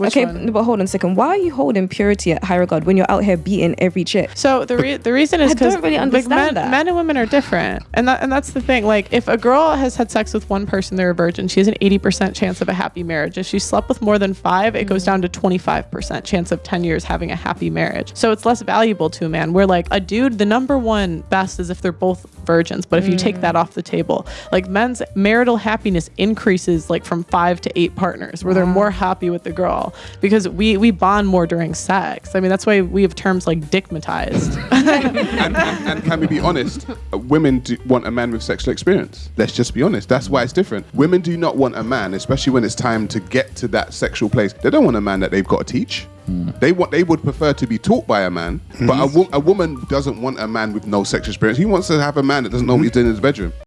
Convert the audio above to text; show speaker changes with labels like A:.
A: Which
B: okay,
A: one?
B: but hold on a second. Why are you holding purity at high regard when you're out here beating every chick?
A: So the re- the reason is
B: I
A: because
B: don't really
A: like
B: understand
A: men,
B: that.
A: men and women are different, and that and that's the thing. Like if a girl has had sex with one person, they're a virgin. She has an eighty percent chance of a happy marriage. If she slept with more than five, it
B: Mm.
A: goes down to twenty five percent chance of ten years having a happy marriage. So it's less valuable to a man. Where like a dude, the number one best is if they're both virgins. But if you
B: Mm.
A: take that off the table, like men's marital happiness increases like from five to eight partners, where they're more happy with the girl because we we bond more during sex. I mean that's why we have terms like dickmatized.
C: and, and, and can we be honest? Women do want a man with sexual experience. Let's just be honest. That's why it's different. Women do not want a man, especially when it's time to get to that sexual place. They don't want a man that they've got to teach. Mm. They want. They would prefer to be taught by a man. But a, mm-hmm. wo- a woman doesn't want a man with no sexual experience. He wants to have a man that doesn't know what he's doing in his bedroom.